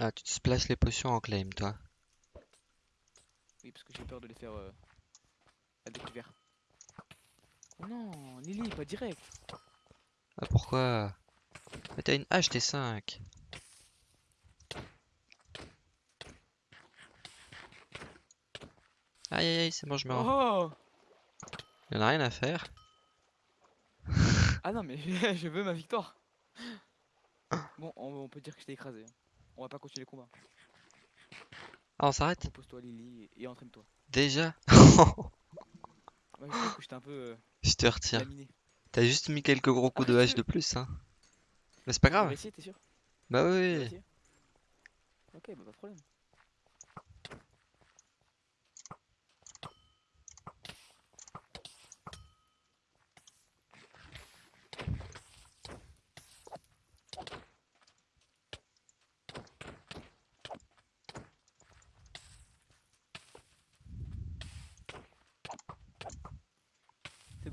Ah, tu te splashes les potions en claim, toi. Oui, parce que j'ai peur de les faire euh, à découvert. Oh non, Lily, pas direct. Ah, pourquoi? Mais t'as une hache, t'es 5. Aïe aïe aïe, c'est bon, je me rends. Oh Y'en a rien à faire. Ah non, mais je veux ma victoire. Bon, on, on peut dire que je t'ai écrasé. On va pas continuer le combat. Ah, on s'arrête? Repose-toi, Lily, et, et entraîne-toi. Déjà? Ouais, je que un peu euh, Je te retire. T'as juste mis quelques gros coups de Ah, hache de plus, hein. Mais c'est pas On grave. t'es sûr? Bah oui. Ok, bah pas de problème.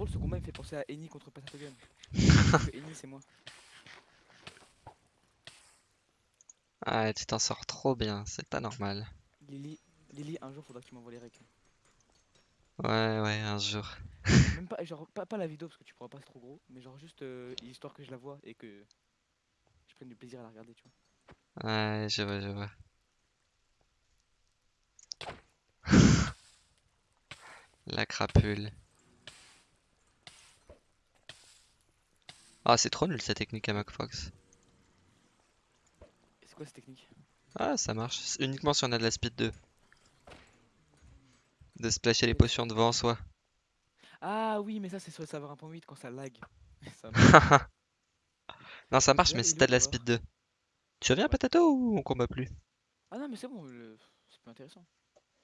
Drôle, ce combat me fait penser à Eni contre que Eni c'est moi. Ah, tu t'en sors trop bien, c'est pas normal. Lily, Lily, un jour faudra que tu m'envoies les recs. Ouais, ouais, un jour. Même pas, genre, pas, pas la vidéo parce que tu pourras pas, c'est trop gros, mais genre juste euh, histoire que je la vois et que je prenne du plaisir à la regarder, tu vois. Ouais, je vois, je vois. La crapule. Ah, c'est trop nul cette technique à MacFox. C'est quoi cette technique? Ah, ça marche. C'est uniquement si on a de la speed 2. De splasher les potions devant soi. Ah oui, mais ça c'est sur le serveur 1.8 quand ça lag. Ça. Non, ça marche, mais si t'as de la speed joueur 2. Tu reviens, Patato, ou on combat plus? ah non, mais c'est bon, le- c'est pas intéressant.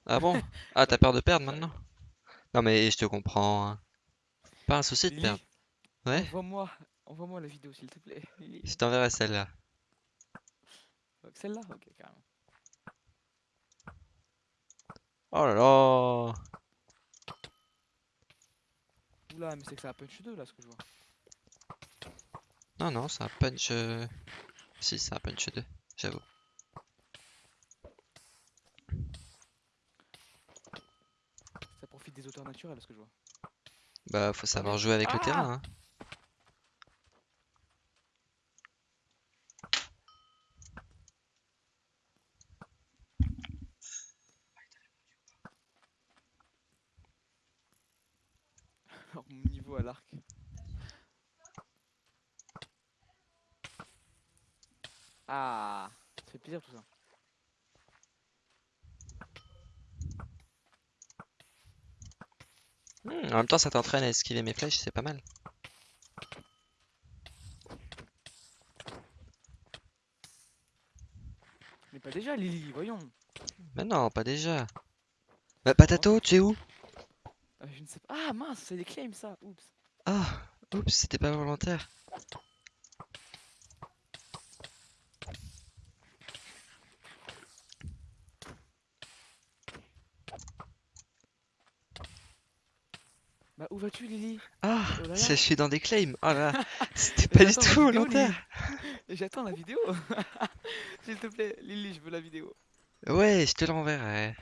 Ah bon? Ah, t'as peur de perdre maintenant? Non, mais je te comprends. hein. Pas un souci de perdre. Ouais? envoie-moi, envoie-moi la vidéo s'il te plaît. Je t'enverrai celle-là. Celle-là Ok, carrément. Oh là là! Oula, mais c'est que ça a punch 2 là ce que je vois. Non, non, c'est un punch. euh, Si, c'est un punch 2, j'avoue. Ça profite des auteurs naturels ce que je vois. Bah, faut savoir jouer avec le Ah terrain, hein. Alors, mon niveau à l'arc. Ah, ça fait plaisir tout ça. Hmm, en même temps, ça t'entraîne à esquiver mes flèches, c'est pas mal. Mais pas déjà Lily, voyons. Mais non, pas déjà. Bah, Patato, tu es où? Euh, je ne sais pas. Ah mince, c'est des claims ça. Oups. Ah, oups, c'était pas volontaire. Bah où vas-tu Lily? Ah, Oh là là. c'est- je suis dans des claims. Oh là, c'était Mais pas du tout volontaire. J'attends la vidéo. S'il te plaît, Lily, je veux la vidéo. Ouais, je te l'enverrai.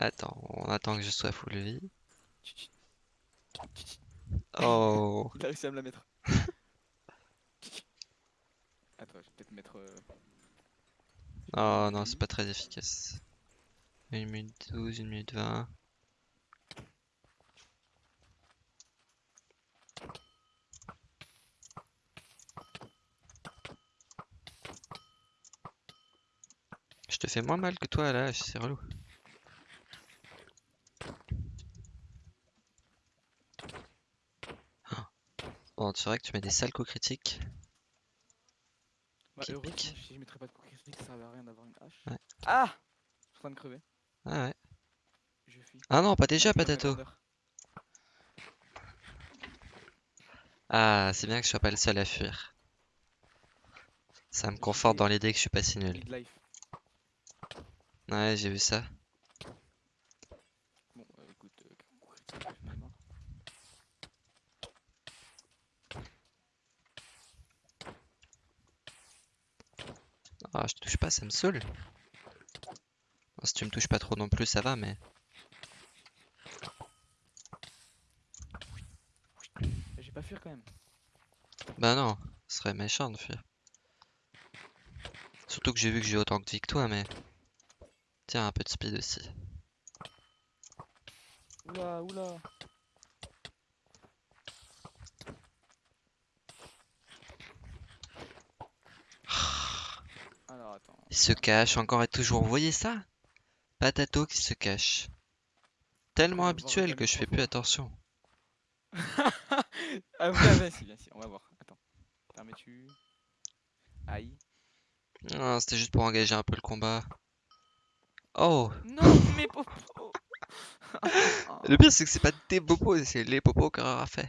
Attends, on attend que je sois full vie. Oh, Il a réussi à me la mettre. Attends, je vais peut-être mettre. euh, oh non, c'est pas très efficace. 1 minute 12, 1 minute 20. Je te fais moins mal que toi là, c'est relou. Bon, c'est vrai que tu mets des sales coups critiques. Bah, Qui pique. si je mettrais pas de coup critique, ça servait à rien d'avoir une hache. Ouais. Ah Je suis en train de crever. Ah ouais. Je fuis. Ah non, pas déjà, Avec ma Patato. Ah, c'est bien que je sois pas le seul à fuir. Ça me conforte dans l'idée que je suis pas si nul. Ouais, j'ai vu ça. Bon, euh, écoute, euh, coup critique, je vais me mordre. Pas, ça me saoule. Bon, si tu me touches pas trop non plus, ça va, mais. J'ai pas fuir quand même. Bah non, ce serait méchant de fuir. Surtout que j'ai vu que j'ai autant que toi, mais. Tiens, un peu de speed aussi. Oula, oula. Alors attends. Il se cache encore et toujours. Vous voyez ça? Patato qui se cache. Tellement habituel que je fais plus attention. ah ouais, vas-y, viens ici, on va voir. Attends. Permets-tu? Aïe. Ah, c'était juste pour engager un peu le combat. Oh! Non, mais popo Le pire, c'est que c'est pas tes popos, c'est les popos qu'Aurore a fait.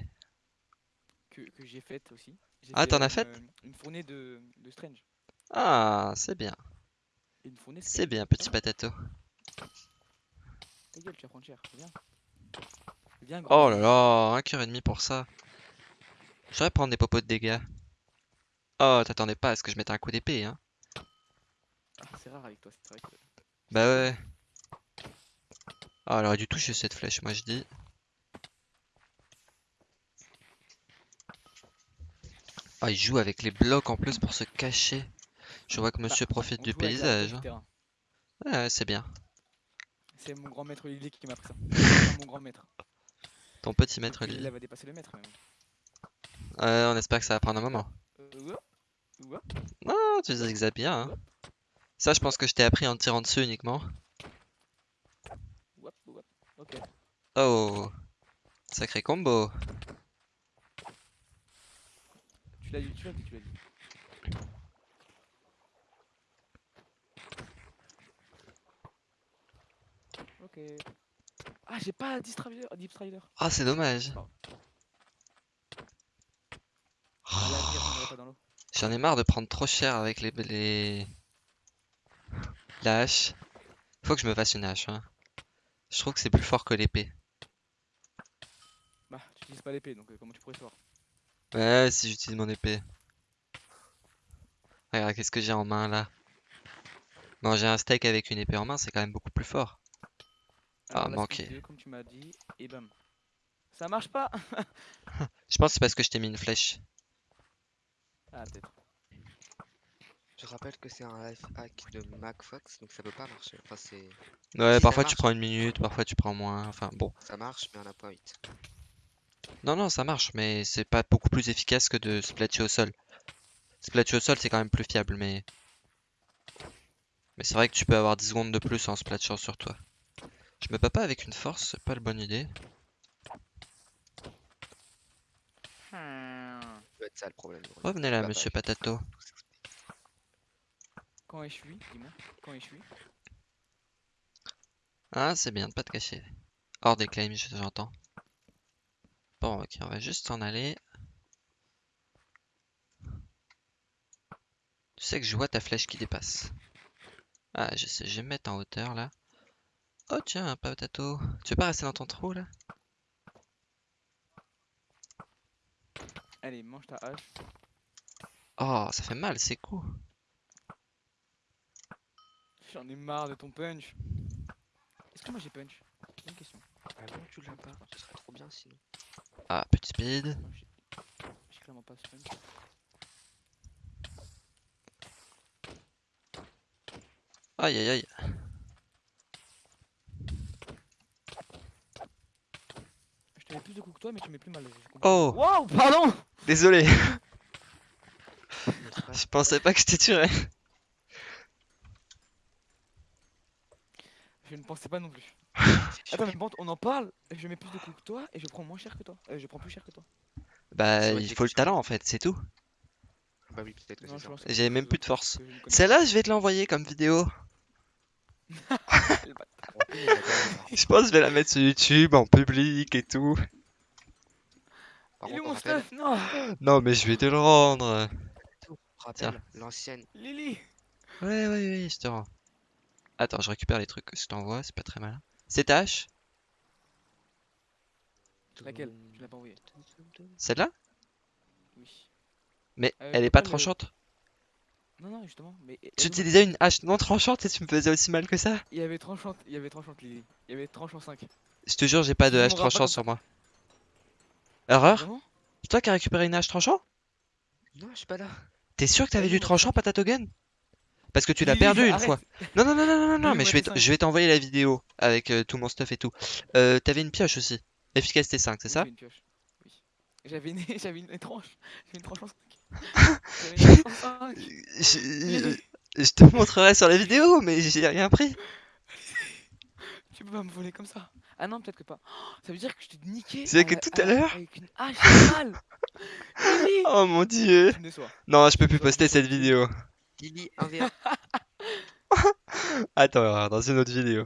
que, que j'ai faite aussi. Ah, fait t'en as une, faite? euh, Une fournée de, de Strange. Ah, c'est bien. C'est bien, petit patato. Ta gueule, tu vas prendre cher. Viens. Viens, gros. Oh là là, un cœur et demi pour ça. J'aurais prendre des popos de dégâts. Oh, t'attendais pas à ce que je mette un coup d'épée, hein. Ah, c'est rare avec toi, c'est vrai que. Bah ouais. Ah, elle aurait dû toucher cette flèche, moi je dis. Ah, il joue avec les blocs en plus pour se cacher. Je vois que monsieur Bah, profite on du paysage. Ouais, c'est bien. C'est mon grand maître Lily qui m'a appris ça. Mon grand maître. Ton petit maître. Lily va dépasser le maître. Ouais, on espère que ça va prendre un moment. Euh, ouah. Non, tu zigzags bien. Hein. Ça, je pense que je t'ai appris en te tirant dessus uniquement. Oh, sacré combo. Tu l'as dit, tu l'as dit, tu l'as dit. Ah, j'ai pas Deep Strider. Deep Strider. Ah, c'est dommage. Dans l'eau. J'en ai marre de prendre trop cher avec les, les... La hache. Faut que je me fasse une hache. Hein. Je trouve que c'est plus fort que l'épée. Bah, tu utilises pas l'épée, donc euh, comment tu pourrais savoir? Ouais, si j'utilise mon épée. Regarde, qu'est-ce que j'ai en main là? Manger un steak avec une épée en main, c'est quand même beaucoup plus fort. Ah, Alors, manqué. speed 2, comme tu m'as dit, et bam. Ça marche pas Je pense que c'est parce que je t'ai mis une flèche. Ah, peut-être. Je rappelle que c'est un life hack de MacFox, donc ça peut pas marcher. Enfin, c'est... Ouais, Si, parfois tu prends une minute, parfois tu prends moins. Enfin bon. Ça marche, mais on n'a pas 8. Non, non, ça marche, mais c'est pas beaucoup plus efficace que de se placer au sol. Se placer au sol, c'est quand même plus fiable, mais. Mais c'est vrai que tu peux avoir 10 secondes de plus en se platchant sur toi. Je me bats pas avec une force, c'est pas la bonne idée. Hmm. Ça doit être ça le problème. Bruno. Revenez là, monsieur Patato. Quand est-ce suis Dis-moi. Quand est-ce suis Ah, c'est bien de pas te cacher. Hors des claims, je- j'entends. Bon, ok, on va juste s'en aller. Tu sais que je vois ta flèche qui dépasse. Ah, je sais, je vais me mettre en hauteur là. Oh tiens, un patato. Tu veux pas rester dans ton trou là? Allez, mange ta hache. Oh, ça fait mal, c'est cool. J'en ai marre de ton punch. Est-ce que moi j'ai punch? Bonne question. Ah bon, tu l'as pas Ce serait trop bien sinon. Ah, petit speed. J'ai clairement pas ce punch. Aïe aïe aïe. Je te mets plus de coups que toi, mais tu mets plus mal. j'ai compris. Oh, Wow, pardon désolé. Je pensais pas que je t'ai tué. Je ne pensais pas non plus. Attends, mais bon, on en parle. Je mets plus de coups que toi et je prends moins cher que toi. Euh, je prends plus cher que toi. Bah, il faut le talent en fait, c'est tout. que- Bah oui, peut-être que c'est même plus de force. Celle-là, je vais te l'envoyer comme vidéo. Je pense que je vais la mettre sur YouTube en public et tout. Par Il est mon rappelle, stuff? Non Non, mais je vais te le rendre. rappelle l'ancienne. Lily Ouais, ouais, ouais, je te rends. Attends, je récupère les trucs que je t'envoie, c'est pas très malin. C'est ta hache? Laquelle? Tu l'as pas envoyé Celle-là? Oui. Mais Euh, elle je est pas tranchante Non, non, justement. Mais Tu avoue, utilisais une hache non tranchante et tu me faisais aussi mal que ça? il y avait tranchante, il y avait tranchante, Lily. Il y avait tranchant 5. Je te jure, j'ai pas de hache tranchante sur moi. Erreur? C'est toi qui as récupéré une hache tranchant? Non, je suis pas là. T'es sûr que t'avais du tranchant gun? Parce que tu l'as perdu une fois. Non, non, non, non, non, non, mais je vais, t'envoyer la vidéo avec euh, tout mon stuff et tout. Euh, t'avais une pioche aussi. Efficacité 5, c'est ça? j'avais une pioche. Oui. J'avais une, j'avais une tranche. J'avais une tranche en 5. J'avais une tranche en 5. Je, je te montrerai sur la vidéo, mais j'ai rien pris. Tu peux pas me voler comme ça. Ah non, peut-être que pas. Oh, ça veut dire que je t'ai niqué. C'est que tout à l'heure- Avec une hache normale. Lily Oh mon dieu. Non, je peux plus poster cette vidéo. Lily, 1v1. Attends, dans une autre vidéo.